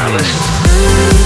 Palace.